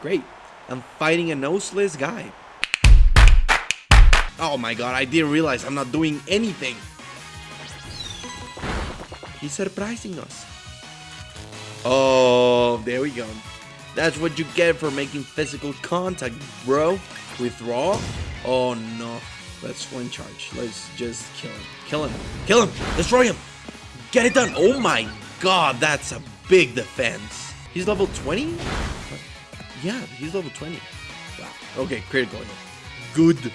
Great. I'm fighting a noseless guy. Oh my god, I didn't realize I'm not doing anything. He's surprising us. Oh, there we go. That's what you get for making physical contact, bro. Withdraw? Oh no. Let's flame charge. Let's just kill him. Kill him. Kill him. Destroy him. Get it done. Oh my god, that's a big defense. He's level 20? Yeah, he's level 20. Wow. Okay, critical hit. Good.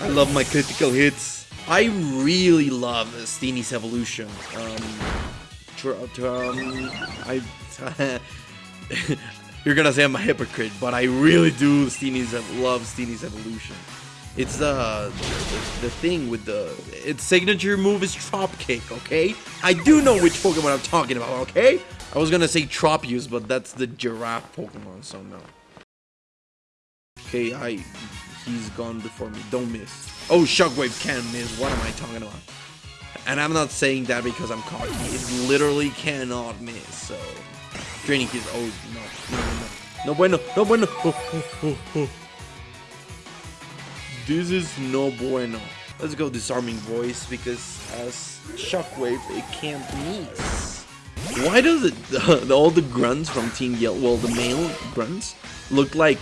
I love my critical hits. I really love Steenee's evolution. Um, um I. you're gonna say I'm a hypocrite, but I really do Steenee's love Steenee's evolution. It's the, the, the thing with the its signature move is Trop Kick, okay? I do know which Pokemon I'm talking about, okay? I was gonna say Tropius, but that's the giraffe Pokemon, so no. Okay, I he's gone before me. Don't miss. Oh, Shockwave can miss. What am I talking about? And I'm not saying that because I'm cocky. It literally cannot miss. So, training is oh no no no no no bueno no bueno. Oh, oh, oh. This is no bueno. Let's go disarming voice because as Shockwave it can't miss. Why does it uh, all the grunts from Team Yell well the male grunts look like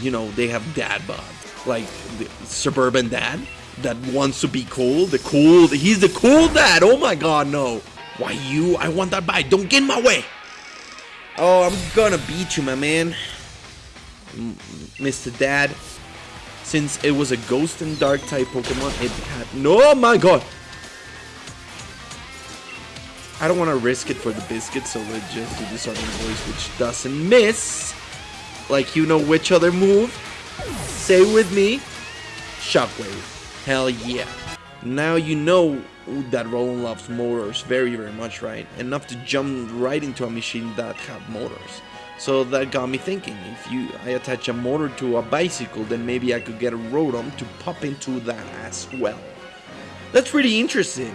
you know they have dad bod like the suburban dad that wants to be cool. The cool, he's the cool dad. Oh my god, no. Why you? I want that bite. Don't get in my way. Oh, I'm gonna beat you, my man. Mr. Dad. Since it was a ghost and dark type Pokemon, it had no oh my god. I don't want to risk it for the biscuit, so let's just do this other voice, which doesn't miss. Like you know which other move. Say with me, Shockwave. Hell yeah. Now you know that Rotom loves motors very, very much, right? Enough to jump right into a machine that have motors. So that got me thinking, if you I attach a motor to a bicycle, then maybe I could get a Rotom to pop into that as well. That's pretty interesting.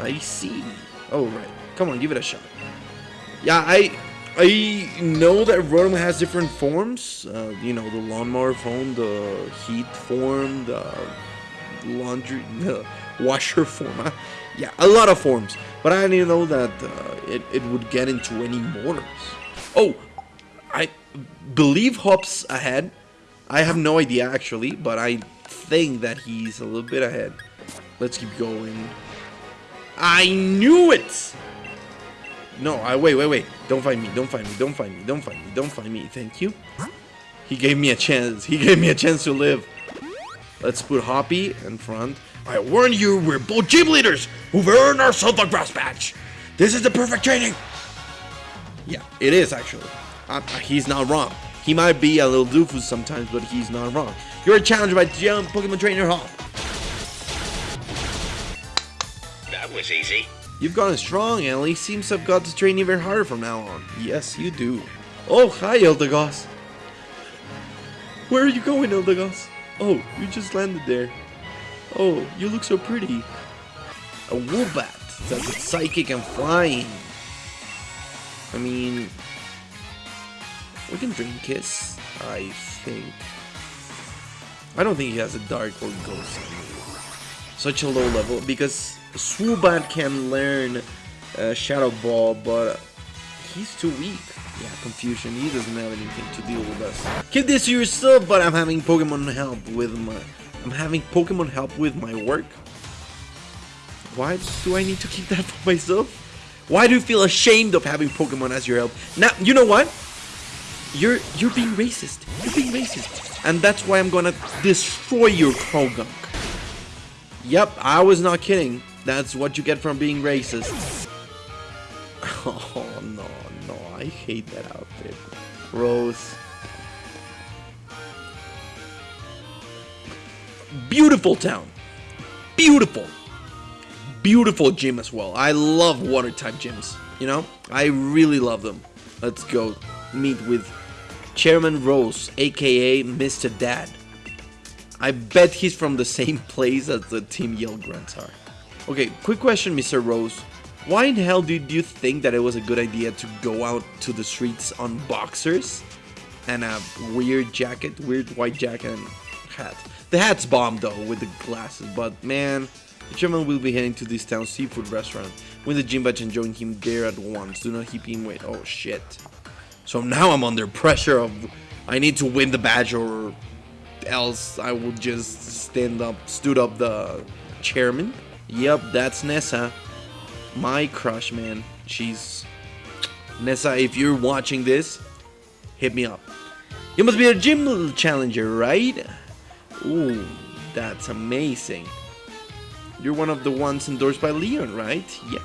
I see. Oh, right. Come on, give it a shot. Yeah, I I know that Rotom has different forms. Uh, you know, the lawnmower form, the heat form, the laundry, the washer form. yeah, a lot of forms. But I didn't know that uh, it, it would get into any motors. Oh, I believe Hop's ahead. I have no idea actually, but I think that he's a little bit ahead. Let's keep going. I knew it! No, I wait, wait, wait. Don't find me. Don't find me. Don't find me. Don't find me. Don't find me. Thank you. He gave me a chance. He gave me a chance to live. Let's put Hoppy in front. I warn you, we're both gym leaders who've earned ourselves a grass patch. This is the perfect training. Yeah, it is actually. Uh, he's not wrong. He might be a little doofus sometimes, but he's not wrong. You're challenged by Young Pokemon Trainer Hall. That was easy. You've gotten strong, and Ellie. Seems I've got to train even harder from now on. Yes, you do. Oh, hi, Eldegoss. Where are you going, Eldegoss? Oh, you just landed there. Oh, you look so pretty. A Woobat. That's psychic and flying. I mean, we can Dream Kiss, I think. I don't think he has a Dark or Ghost. Such a low level because Swoobat can learn uh, Shadow Ball, but he's too weak. Yeah, confusion. He doesn't have anything to deal with us. Keep this to yourself, but I'm having Pokemon help with my. I'm having Pokemon help with my work. Why do I need to keep that for myself? Why do you feel ashamed of having Pokemon as your help? Now, you know what? You're you're being racist. You're being racist, and that's why I'm gonna destroy your Croagunk. Yep, I was not kidding. That's what you get from being racist. Oh, no, no. I hate that outfit. Rose. Beautiful town. Beautiful. Beautiful gym as well. I love water type gyms. You know? I really love them. Let's go meet with Chairman Rose, aka Mr. Dad. I bet he's from the same place as the Team Yell Grunts are. Okay, quick question, Mr. Rose. Why in hell did you think that it was a good idea to go out to the streets on boxers? and a weird jacket, weird white jacket and hat. The hat's bomb though with the glasses, but man, the chairman will be heading to this town seafood restaurant. Win the gym badge and join him there at once. Do not keep him wait. Oh shit. So now I'm under pressure of I need to win the badge or else I will just stand up, stood up the chairman. Yep, that's Nessa. My crush, man. She's Nessa. If you're watching this, hit me up. You must be a gym challenger, right? Ooh, that's amazing. You're one of the ones endorsed by Leon, right? Yeah.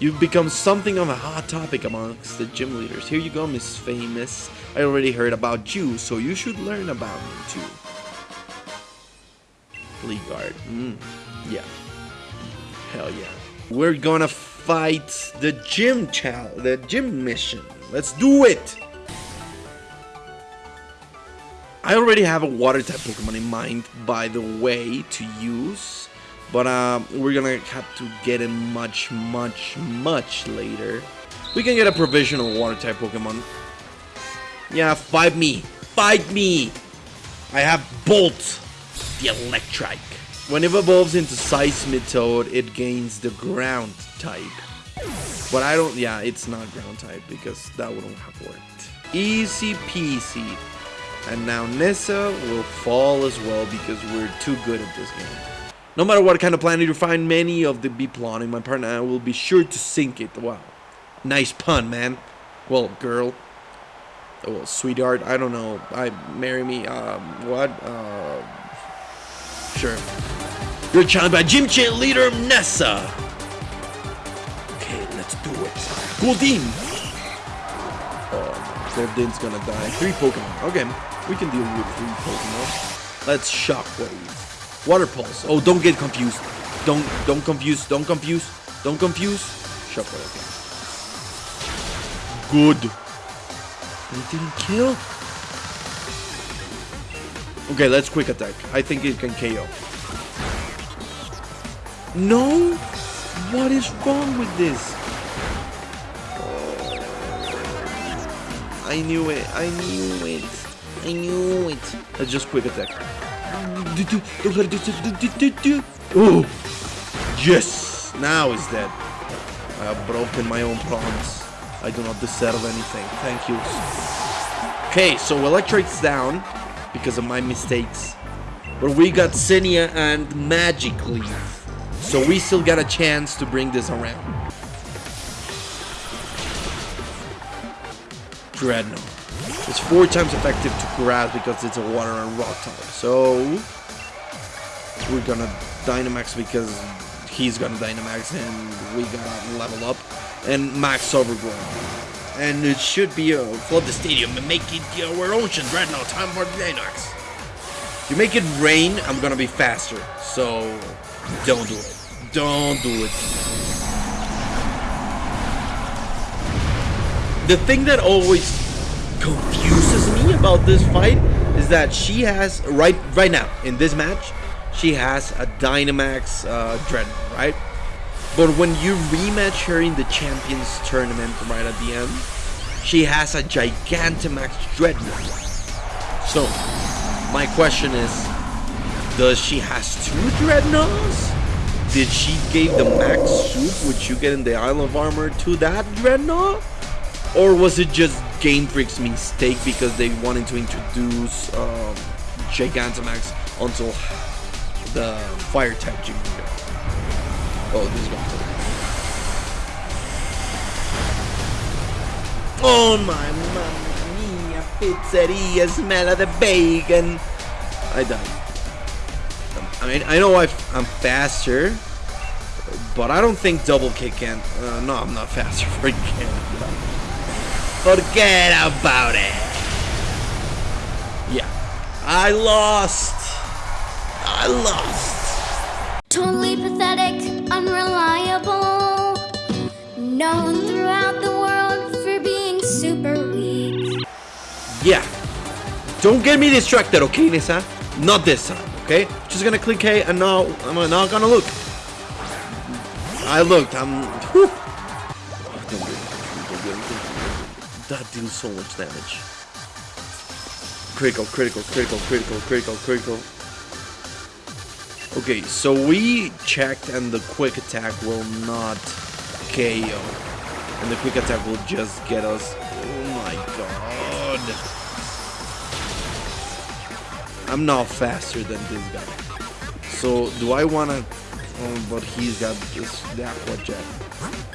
You've become something of a hot topic amongst the gym leaders. Here you go, Miss Famous. I already heard about you, so you should learn about me too. Lee guard. Mm, yeah. Hell yeah. We're gonna fight the gym chal the gym mission. Let's do it! I already have a water type Pokemon in mind, by the way, to use. But uh, we're gonna have to get it much, much, much later. We can get a provisional water type Pokemon. Yeah, fight me! Fight me! I have Bolt, the Electrike. When it evolves into Seismitoad, it gains the ground type. But I don't, yeah, it's not ground type because that wouldn't have worked. Easy peasy. And now Nessa will fall as well because we're too good at this game. No matter what kind of planet you find many of the be plotting, my partner I will be sure to sink it. Wow. Nice pun, man. Well, girl. Oh, well, sweetheart, I don't know. I marry me, um, what? Uh, sure. You're challenged by Gym Chat leader Nessa. Okay, let's do it. Oh, Goldeen's gonna die. Three Pokemon. Okay, we can deal with three Pokemon. Let's Shockwave. Water Pulse. Oh, don't get confused. Don't, don't confuse. Don't confuse. Don't confuse. Shockwave. Okay. Good. It didn't kill. Okay, let's quick attack. I think it can KO. No? What is wrong with this? I knew it. I knew it. I knew it. Let's just quick attack. Oh! Yes! Now he's dead. I have broken my own promise. I do not deserve anything. Thank you. Okay, so Electric's down because of my mistakes. But we got Cinia and Magic Leaf. So we still got a chance to bring this around. Drednaw. It's four times effective to grass because it's a water and rock type. So we're gonna Dynamax because he's gonna Dynamax and we gotta level up and max overgrowth. And it should be a flood the stadium and make it our ocean Drednaw time for Dynamax. You make it rain, I'm gonna be faster. So don't do it. Don't do it. The thing that always confuses me about this fight is that she has right right now in this match she has a Dynamax uh, Drednaw, right? But when you rematch her in the Champions Tournament right at the end, she has a Gigantamax Drednaw. So, my question is, does she has two Drednaws? Did she give the max soup which you get in the Isle of Armor to that Drednaw? Or was it just Game Freak's mistake because they wanted to introduce um, Gigantamax until the fire type Jigglypuff? Oh, this is going to Oh my mamma mia, pizzeria, smell of the bacon. I died. I mean, I know i am faster, but I don't think double kick can. Uh, no, I'm not faster. Forget it. Forget about it. Yeah, I lost. I lost. Totally pathetic, unreliable. Known throughout the world for being super weak. Yeah. Don't get me distracted, okay, Nessa? Not this time, okay? Just gonna click A and now I'm not gonna look. I looked, I'm. Whew. That did so much damage. Critical, critical, critical, critical, critical, critical. Okay, so we checked and the quick attack will not KO. And the quick attack will just get us. Oh my god. I'm not faster than this guy. So do I wanna oh, but he's got this aqua jet.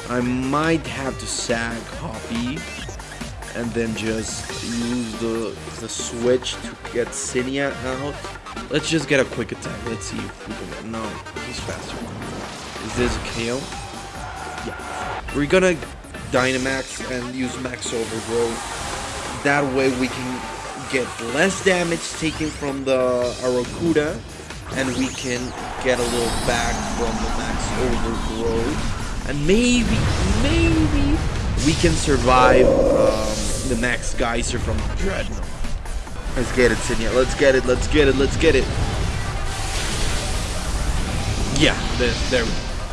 I might have to sag Hoppy and then just use the the switch to get Cinia out. Let's just get a quick attack. Let's see if we can. No, he's faster. Is this a KO? Yeah. We're gonna Dynamax and use Max Overgrowth. That way we can get less damage taken from the Arrokuda and we can get a little back from the Max Overgrowth. And maybe, maybe we can survive um, the Max Geyser from Drednaw. Let's get it, Cinia. Let's get it, let's get it, let's get it. Yeah, there, there.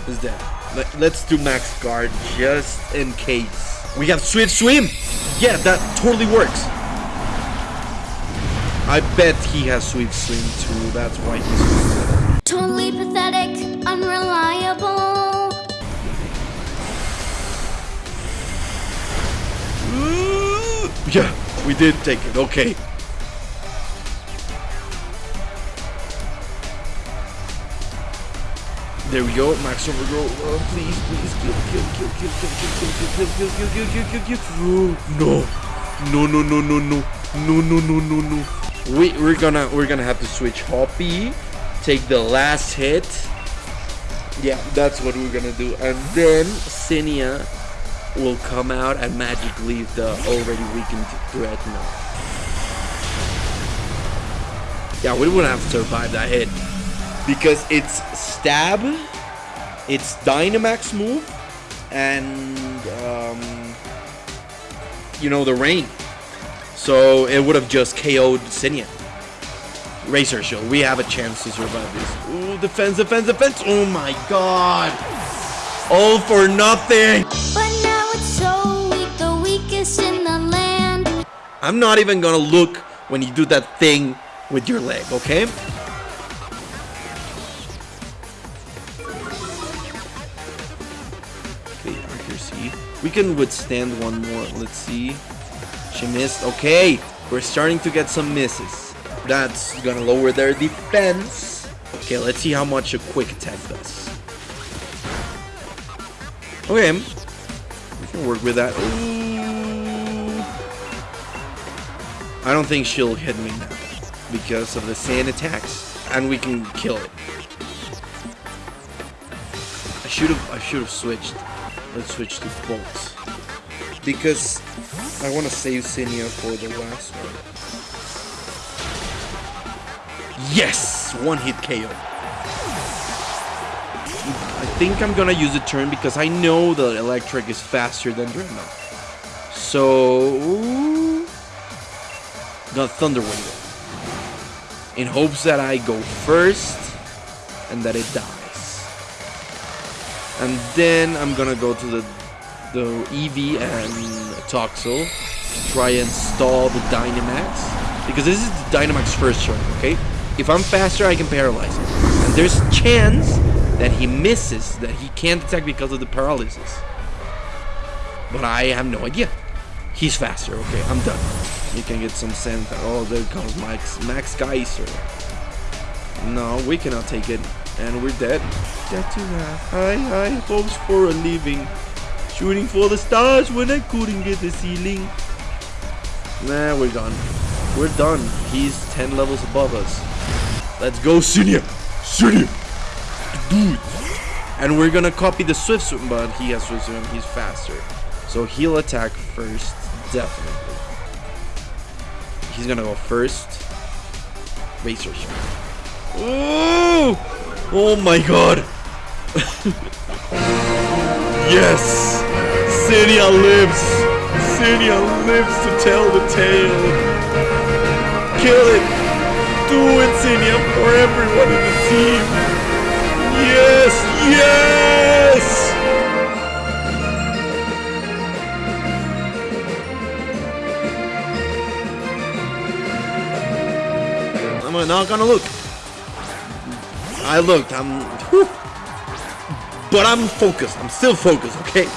It's dead. Let, let's do Max Guard just in case. We have Swift Swim! Yeah, that totally works. I bet he has Swift Swim too, that's why he's Totally pathetic, Yeah, we did take it, okay. There we go, Max Overgrowth. Oh, please, please, kill, kill, kill, kill, kill, kill, kill, kill, kill, kill, kill, kill, kill, kill. No, no, no, no, no, no, no, no, no, no, no. We we're gonna we're gonna have to switch Hoppy, take the last hit. Yeah, that's what we're gonna do, and then Cinia will come out and magic leave the already weakened Drednaw. Yeah, we wouldn't have survived that hit because it's stab, it's Dynamax move, and um, you know the rain. So it would have just KO'd Cinia. Racer Shield, we have a chance to survive this. Ooh, defense, defense, defense! Oh my god! All for nothing! I'm not even gonna look when you do that thing with your leg, okay? Okay, accuracy. We can withstand one more. Let's see. She missed. Okay, we're starting to get some misses. That's gonna lower their defense. Okay, let's see how much a quick attack does. Okay, we can work with that. Ooh. I don't think she'll hit me now because of the sand attacks, and we can kill it. I should have I should have switched. Let's switch to bolts because I want to save Sinia for the last one. Yes, one hit KO. I think I'm gonna use a turn because I know the electric is faster than Drednaw. So, the Thunder Wave in hopes that I go first and that it dies. And then I'm gonna go to the the EV and Toxel to try and stall the Dynamax because this is the Dynamax first turn, okay? If I'm faster, I can paralyze him. And there's a chance that he misses, that he can't attack because of the paralysis. But I have no idea. He's faster, okay, I'm done. You can get some sand. Oh, there comes Max, Max Geyser. No, we cannot take it. And we're dead. Dead to that. High, high hopes for a living. Shooting for the stars when I couldn't get the ceiling. Nah, we're done. We're done. He's 10 levels above us. Let's go! Cinia! Do it! And we're gonna copy the Swift Swim, but he has Swift Swim, he's faster. So he'll attack first, definitely. He's gonna go first. Racer Shot. Oh! My god! yes! Cinia lives! Cinia lives to tell the tale! Kill it! Do it, Cinia, for everyone in the team! Yes! Yes! I'm not gonna look. I looked. I'm. whew. But I'm focused. I'm still focused. Okay.